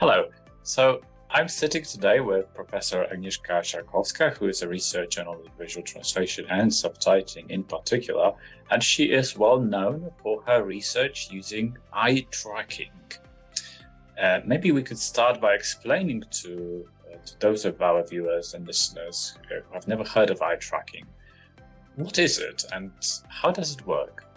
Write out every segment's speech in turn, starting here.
Hello. So I'm sitting today with Professor Agnieszka Szarkowska, who is a researcher on visual translation and subtitling in particular, and she is well known for her research using eye tracking. Uh, maybe we could start by explaining to, uh, to those of our viewers and listeners who have never heard of eye tracking. What is it and how does it work?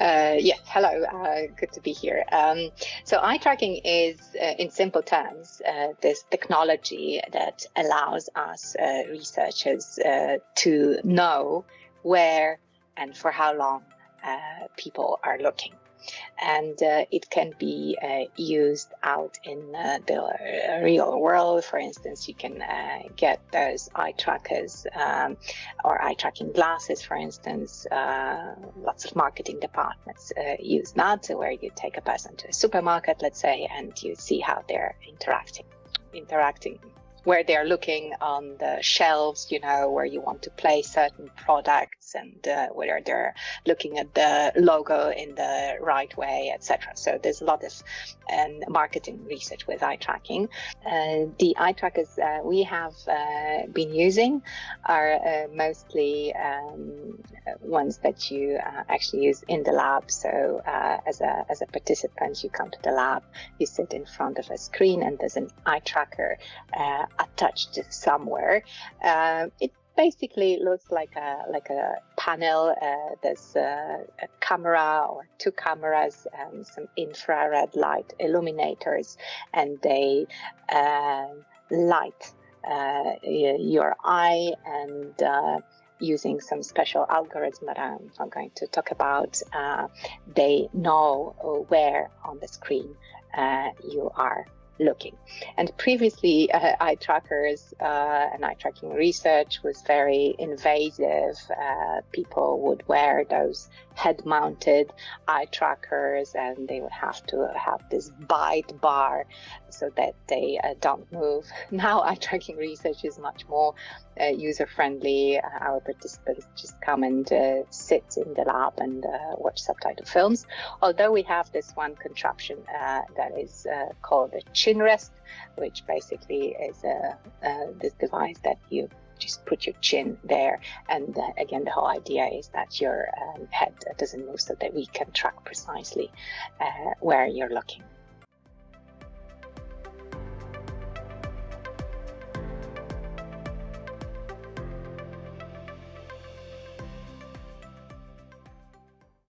Uh, yes, hello, uh, good to be here. Um, so eye tracking is, uh, in simple terms, uh, this technology that allows us uh, researchers uh, to know where and for how long people are looking and uh, it can be uh, used out in uh, the real world. For instance, you can uh, get those eye trackers um, or eye tracking glasses, for instance. Uh, lots of marketing departments uh, use that, where you take a person to a supermarket, let's say, and you see how they're interacting interacting where they're looking on the shelves, you know, where you want to place certain products and uh, whether they're looking at the logo in the right way, etc. So there's a lot of um, marketing research with eye tracking. Uh, the eye trackers uh, we have uh, been using are uh, mostly um, ones that you uh, actually use in the lab. So as, a, as a participant, you come to the lab, you sit in front of a screen and there's an eye tracker attached somewhere. Um, it basically looks like a like a panel. Uh, there's a, a, camera or two cameras, and some infrared light illuminators, and they uh, light uh, your eye and uh, using some special algorithm that I'm not going to talk about, uh, they know where on the screen uh, you are looking. And previously, uh, eye trackers uh, and eye tracking research was very invasive. Uh, people would wear those head mounted eye trackers and they would have to have this bite bar so that they uh, don't move. Now, eye tracking research is much more uh, user friendly. Uh, our participants just come and sit in the lab and watch subtitle films. Although we have this one contraption that is called a chin rest, which basically is a, this device that you just put your chin there. And uh, again, the whole idea is that your um, head doesn't move so that we can track precisely uh, where you're looking.